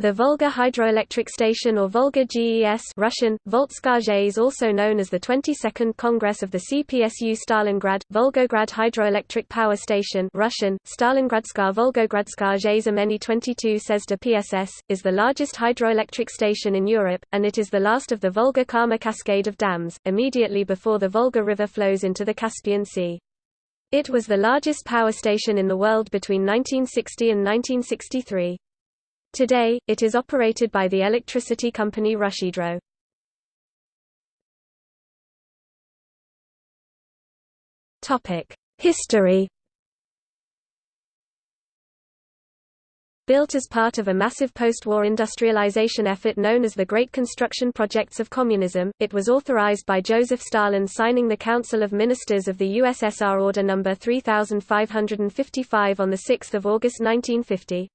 The Volga Hydroelectric Station or Volga GES Russian, Volzhskaya also known as the 22nd Congress of the CPSU Stalingrad, Volgograd Hydroelectric Power Station Russian, Stalingradskaya Volgogradskaya Zameni 22 Sezda PSS, is the largest hydroelectric station in Europe, and it is the last of the Volga-Kama cascade of dams, immediately before the Volga River flows into the Caspian Sea. It was the largest power station in the world between 1960 and 1963. Today, it is operated by the electricity company RusHydro. History Built as part of a massive post-war industrialization effort known as the Great Construction Projects of Communism, it was authorized by Joseph Stalin signing the Council of Ministers of the USSR Order No. 3555 on 6 August 1950.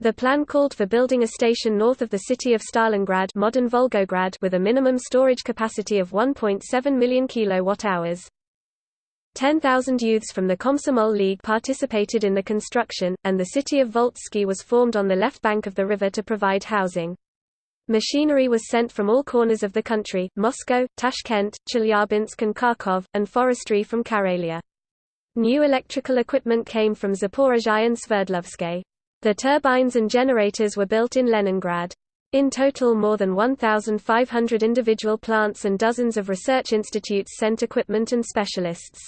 The plan called for building a station north of the city of Stalingrad modern Volgograd with a minimum storage capacity of 1.7 million kilowatt-hours. 10,000 youths from the Komsomol League participated in the construction, and the city of Volzhsky was formed on the left bank of the river to provide housing. Machinery was sent from all corners of the country, Moscow, Tashkent, Chelyabinsk and Kharkov, and forestry from Karelia. New electrical equipment came from Zaporizhzhia and Sverdlovsk. The turbines and generators were built in Leningrad. In total more than 1,500 individual plants and dozens of research institutes sent equipment and specialists.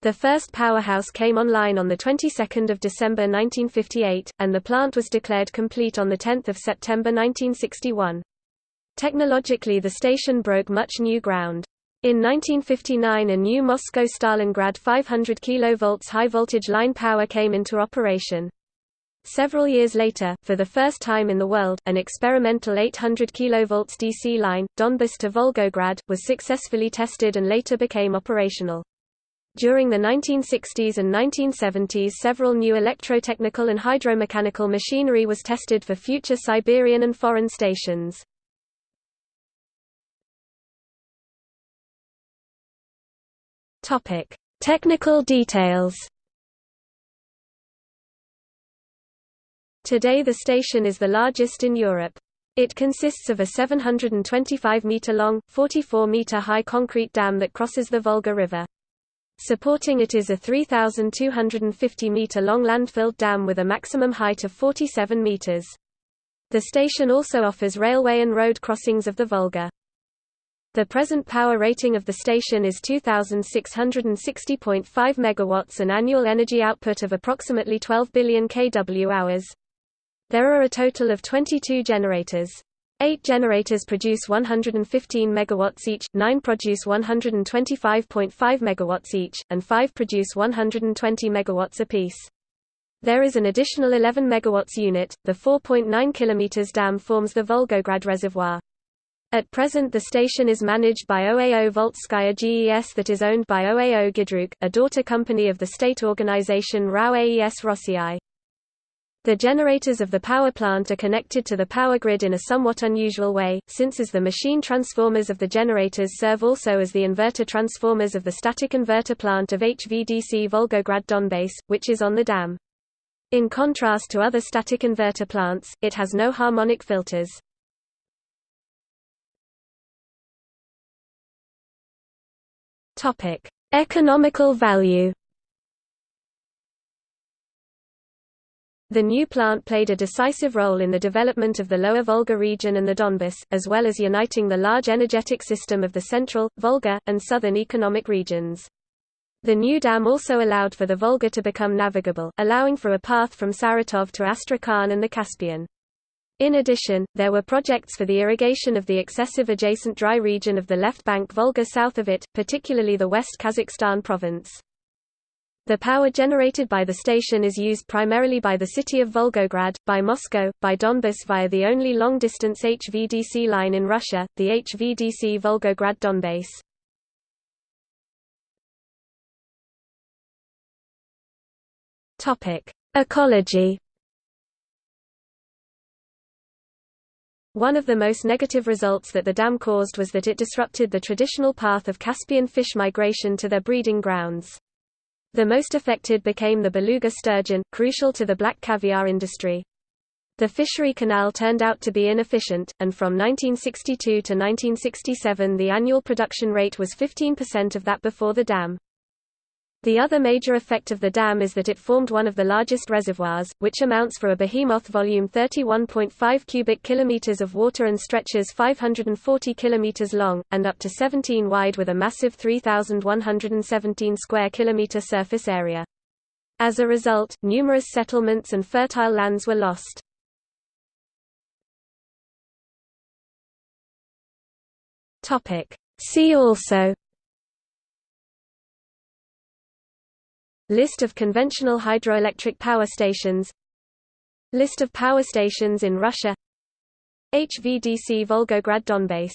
The first powerhouse came online on the 22nd of December 1958, and the plant was declared complete on the 10th of September 1961. Technologically the station broke much new ground. In 1959 a new Moscow-Stalingrad 500 kV high-voltage line power came into operation. Several years later, for the first time in the world, an experimental 800 kV DC line, Donbas to Volgograd, was successfully tested and later became operational. During the 1960s and 1970s several new electrotechnical and hydromechanical machinery was tested for future Siberian and foreign stations. Technical details Today the station is the largest in Europe. It consists of a 725-metre-long, 44-metre-high concrete dam that crosses the Volga River. Supporting it is a 3,250-metre-long landfilled dam with a maximum height of 47 metres. The station also offers railway and road crossings of the Volga. The present power rating of the station is 2660.5 megawatts and annual energy output of approximately 12 billion kWh. There are a total of 22 generators. Eight generators produce 115 megawatts each, nine produce 125.5 megawatts each, and five produce 120 megawatts apiece. There is an additional 11 megawatts unit. The 4.9 kilometers dam forms the Volgograd Reservoir. At present the station is managed by OAO Volzhskaya GES that is owned by OAO GidroOGK, a daughter company of the state organization RAO AES Rossii. The generators of the power plant are connected to the power grid in a somewhat unusual way, since as the machine transformers of the generators serve also as the inverter transformers of the static inverter plant of HVDC Volgograd Donbas, which is on the dam. In contrast to other static inverter plants, it has no harmonic filters. Economical value The new plant played a decisive role in the development of the Lower Volga region and the Donbas, as well as uniting the large energetic system of the central, Volga, and southern economic regions. The new dam also allowed for the Volga to become navigable, allowing for a path from Saratov to Astrakhan and the Caspian. In addition, there were projects for the irrigation of the excessive adjacent dry region of the left bank Volga south of it, particularly the West Kazakhstan province. The power generated by the station is used primarily by the city of Volgograd, by Moscow, by Donbas via the only long-distance HVDC line in Russia, the HVDC Volgograd-Donbas. Ecology One of the most negative results that the dam caused was that it disrupted the traditional path of Caspian fish migration to their breeding grounds. The most affected became the beluga sturgeon, crucial to the black caviar industry. The fishery canal turned out to be inefficient, and from 1962 to 1967 the annual production rate was 15% of that before the dam. The other major effect of the dam is that it formed one of the largest reservoirs, which amounts for a behemoth volume 31.5 cubic kilometers of water and stretches 540 kilometers long, and up to 17 wide with a massive 3,117 square kilometer surface area. As a result, numerous settlements and fertile lands were lost. See also List of conventional hydroelectric power stations. List of power stations in Russia. HVDC Volgograd Donbass